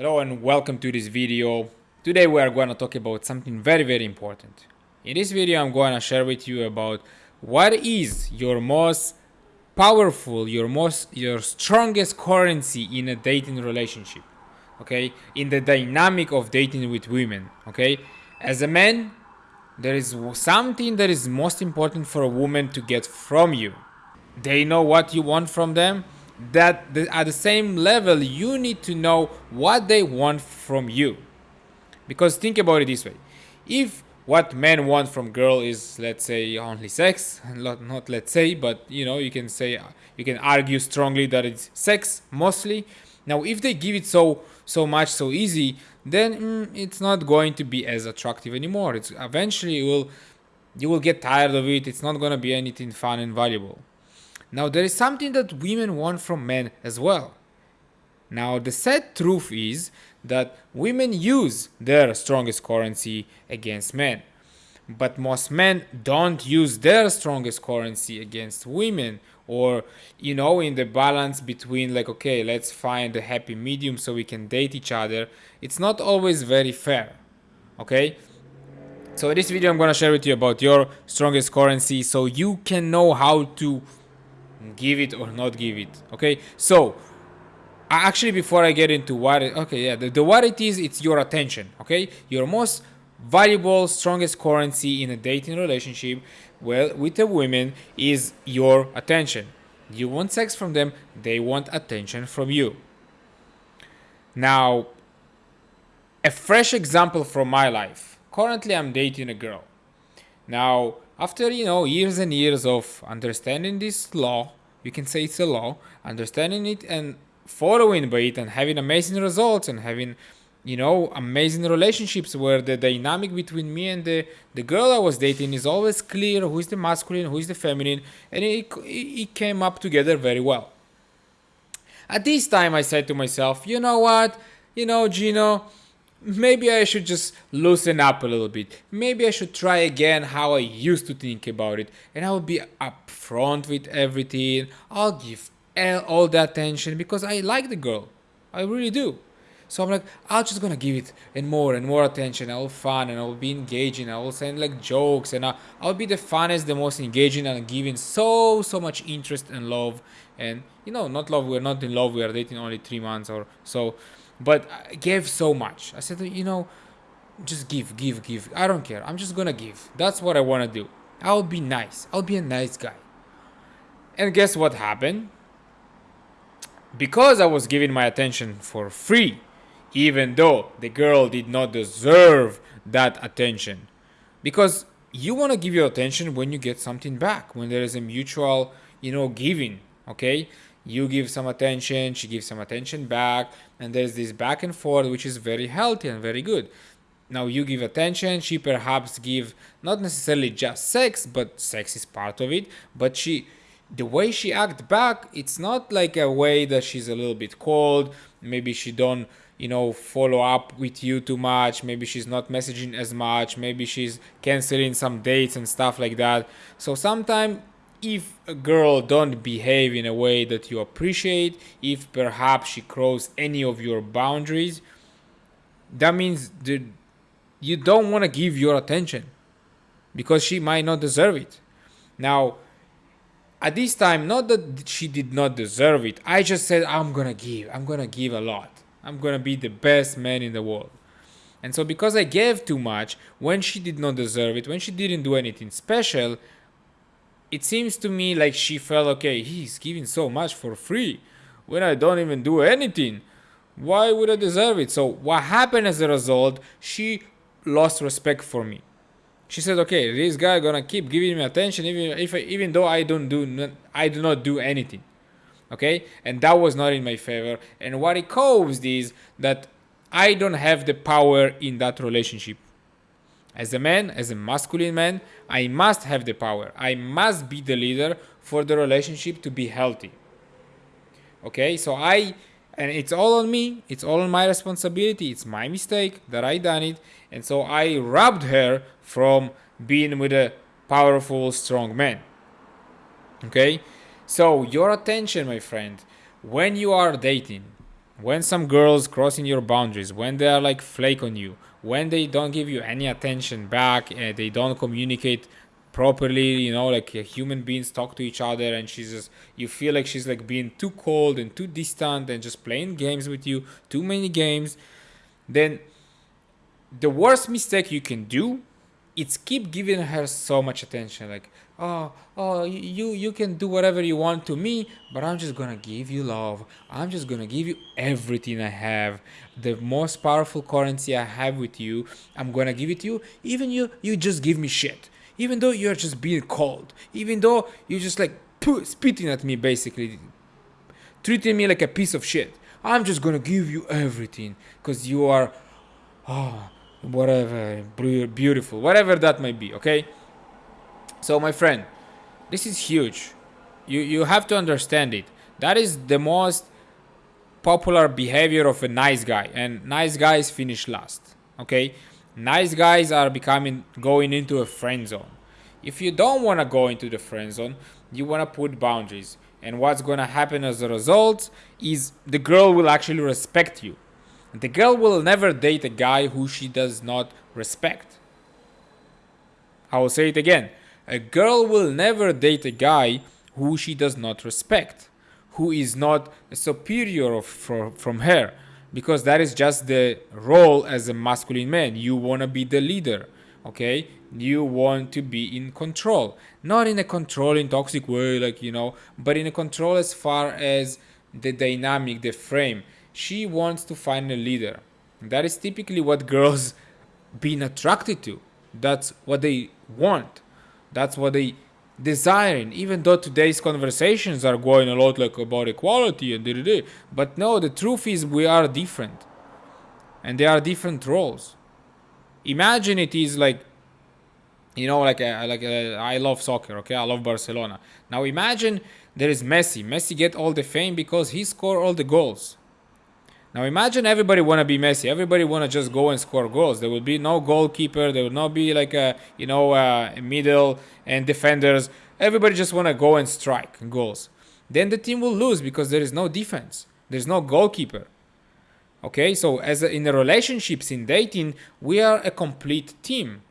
Hello and welcome to this video. Today we are going to talk about something very very important. In this video I'm going to share with you about what is your most powerful, your most your strongest currency in a dating relationship. Okay? In the dynamic of dating with women, okay? As a man, there is something that is most important for a woman to get from you. They know what you want from them that the, at the same level you need to know what they want from you. Because think about it this way. If what men want from girl is let's say only sex not, not let's say but you know you can say you can argue strongly that it's sex mostly. Now if they give it so so much so easy then mm, it's not going to be as attractive anymore. It's eventually you will you will get tired of it. It's not going to be anything fun and valuable now there is something that women want from men as well. Now the sad truth is that women use their strongest currency against men. But most men don't use their strongest currency against women or you know in the balance between like okay let's find a happy medium so we can date each other it's not always very fair okay so in this video i'm going to share with you about your strongest currency so you can know how to give it or not give it okay? So actually before i get into what it, okay yeah the, the what it is it's your attention okay? Your most valuable strongest currency in a dating relationship well with a woman is your attention. You want sex from them they want attention from you. Now a fresh example from my life. Currently i'm dating a girl now after, you know, years and years of understanding this law, you can say it's a law, understanding it and following by it and having amazing results and having, you know, amazing relationships where the dynamic between me and the, the girl I was dating is always clear who is the masculine, who is the feminine, and it, it came up together very well. At this time, I said to myself, you know what, you know, Gino, maybe I should just loosen up a little bit. Maybe I should try again how I used to think about it. And I'll be upfront with everything. I'll give all the attention because I like the girl. I really do. So I'm like, I'm just gonna give it and more and more attention. I'll fun and I'll be engaging. I will send like jokes and I'll, I'll be the funnest, the most engaging and giving so so much interest and love. And you know, not love. We're not in love. We are dating only three months or so but I gave so much. I said, you know, just give, give, give. I don't care. I'm just gonna give. That's what I wanna do. I'll be nice. I'll be a nice guy. And guess what happened? Because I was giving my attention for free, even though the girl did not deserve that attention. Because you want to give your attention when you get something back, when there is a mutual, you know, giving, okay? You give some attention she gives some attention back and there's this back and forth which is very healthy and very good. Now you give attention she perhaps give not necessarily just sex but sex is part of it but she the way she act back it's not like a way that she's a little bit cold maybe she don't you know follow up with you too much maybe she's not messaging as much maybe she's canceling some dates and stuff like that. So sometimes if a girl don't behave in a way that you appreciate, if perhaps she crosses any of your boundaries, that means that you don't want to give your attention because she might not deserve it. Now, at this time, not that she did not deserve it, I just said, I'm gonna give, I'm gonna give a lot. I'm gonna be the best man in the world. And so, because I gave too much when she did not deserve it, when she didn't do anything special, it seems to me like she felt okay he's giving so much for free when i don't even do anything. Why would i deserve it? So what happened as a result she lost respect for me. She said okay this guy gonna keep giving me attention even if I, even though i don't do i do not do anything okay? And that was not in my favor. And what it caused is that i don't have the power in that relationship as a man, as a masculine man, I must have the power. I must be the leader for the relationship to be healthy. Okay, so I, and it's all on me, it's all on my responsibility, it's my mistake that I done it, and so I robbed her from being with a powerful, strong man. Okay, so your attention, my friend, when you are dating, when some girls crossing your boundaries, when they are like flake on you, when they don't give you any attention back, and they don't communicate properly, you know, like uh, human beings talk to each other, and she's just you feel like she's like being too cold and too distant and just playing games with you, too many games, then the worst mistake you can do it's keep giving her so much attention. Like oh oh you you can do whatever you want to me but i'm just gonna give you love. I'm just gonna give you everything i have. The most powerful currency i have with you i'm gonna give it to you. Even you you just give me shit. Even though you're just being cold. Even though you're just like spitting at me basically. Treating me like a piece of shit. I'm just gonna give you everything because you are oh whatever beautiful. Whatever that might be okay so my friend this is huge. You you have to understand it. That is the most popular behavior of a nice guy and nice guys finish last okay? Nice guys are becoming going into a friend zone. If you don't want to go into the friend zone you want to put boundaries and what's going to happen as a result is the girl will actually respect you. The girl will never date a guy who she does not respect. I will say it again. A girl will never date a guy who she does not respect, who is not superior of, for, from her, because that is just the role as a masculine man. You want to be the leader, okay? You want to be in control. Not in a controlling, toxic way, like, you know, but in a control as far as the dynamic, the frame she wants to find a leader. That is typically what girls being attracted to. That's what they want. That's what they desiring. Even though today's conversations are going a lot like about equality and da, da, but no, the truth is we are different, and there are different roles. Imagine it is like, you know, like a, like a, I love soccer. Okay, I love Barcelona. Now imagine there is Messi. Messi get all the fame because he score all the goals. Now imagine everybody want to be Messi. Everybody want to just go and score goals. There will be no goalkeeper. There will not be like a you know a middle and defenders. Everybody just want to go and strike goals. Then the team will lose because there is no defense. There's no goalkeeper. Okay, so as a, in the relationships in dating, we are a complete team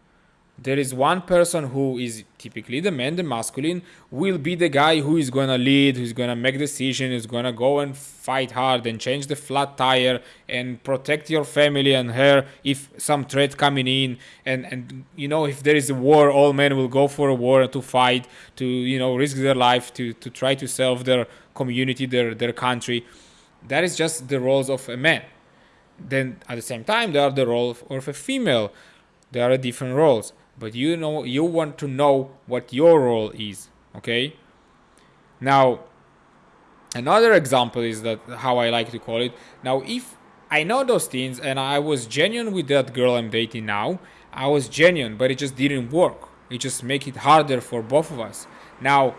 there is one person who is typically the man, the masculine, will be the guy who is gonna lead, who's gonna make decision, who's gonna go and fight hard and change the flat tire and protect your family and her if some threat coming in and and you know if there is a war, all men will go for a war to fight, to you know risk their life to to try to serve their community, their their country. That is just the roles of a man. Then at the same time, there are the role of, of a female. There are different roles but you know you want to know what your role is okay now another example is that how i like to call it now if i know those things and i was genuine with that girl i'm dating now i was genuine but it just didn't work it just make it harder for both of us now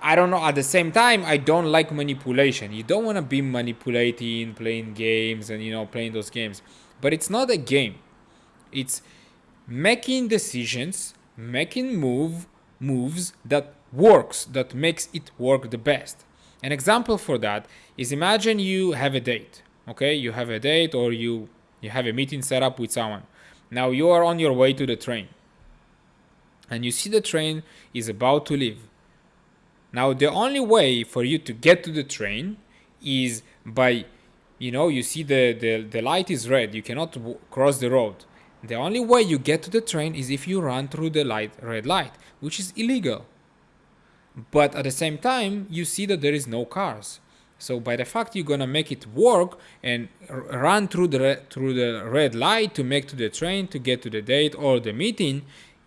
I don't know. At the same time, I don't like manipulation. You don't want to be manipulating, playing games, and you know, playing those games. But it's not a game. It's making decisions, making move moves that works, that makes it work the best. An example for that is imagine you have a date, okay? You have a date or you you have a meeting set up with someone. Now you are on your way to the train. And you see the train is about to leave. Now the only way for you to get to the train is by you know, you see the the, the light is red, you cannot cross the road. The only way you get to the train is if you run through the light, red light, which is illegal. But at the same time, you see that there is no cars. So by the fact you're gonna make it work and run through the through the red light to make to the train to get to the date or the meeting,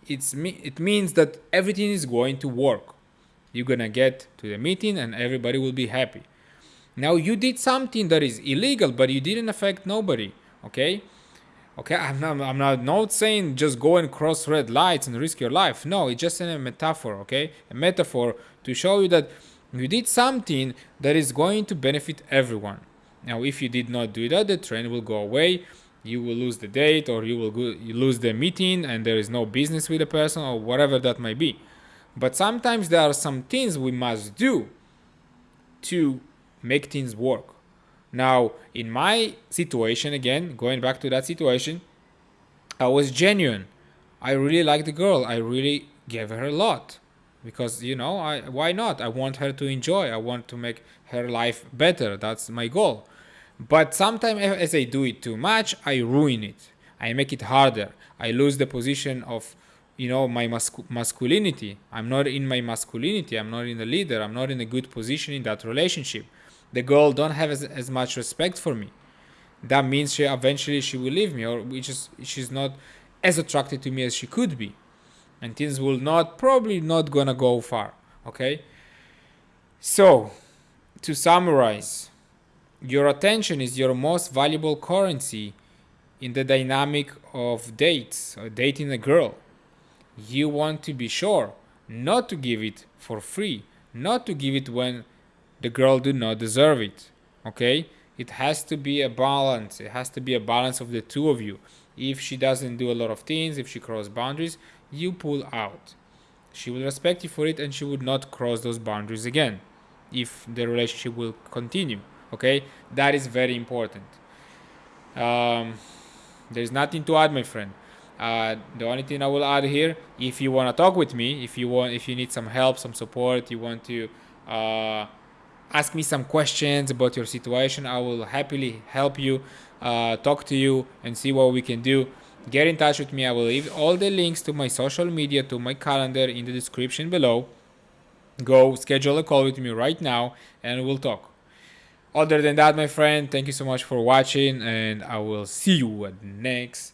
it's it means that everything is going to work. You're gonna get to the meeting and everybody will be happy. Now you did something that is illegal, but you didn't affect nobody. Okay, Okay, I'm not, I'm not, not saying just go and cross red lights and risk your life. No, it's just a metaphor, okay? A metaphor to show you that you did something that is going to benefit everyone. Now, if you did not do that, the train will go away. You will lose the date, or you will go, you lose the meeting, and there is no business with the person, or whatever that might be. But sometimes there are some things we must do to make things work. Now, in my situation, again, going back to that situation, I was genuine. I really liked the girl. I really gave her a lot because you know I why not? I want her to enjoy. I want to make her life better. That's my goal. But sometimes as I do it too much, I ruin it. I make it harder. I lose the position of you know my mascu- masculinity. I'm not in my masculinity. I'm not in the leader. I'm not in a good position in that relationship. The girl don't have as, as much respect for me. That means she eventually she will leave me, or which she's not as attracted to me as she could be, and things will not probably not gonna go far. Okay. So, to summarize, your attention is your most valuable currency in the dynamic of dates or dating a girl. You want to be sure not to give it for free, not to give it when the girl do not deserve it. Okay? It has to be a balance. It has to be a balance of the two of you. If she doesn't do a lot of things, if she cross boundaries, you pull out. She will respect you for it and she would not cross those boundaries again if the relationship will continue okay that is very important um, there's nothing to add my friend uh, the only thing i will add here if you want to talk with me if you want if you need some help some support you want to uh, ask me some questions about your situation. I will happily help you uh, talk to you and see what we can do. Get in touch with me. I will leave all the links to my social media to my calendar in the description below. Go schedule a call with me right now and we'll talk. Other than that, my friend, thank you so much for watching, and I will see you at next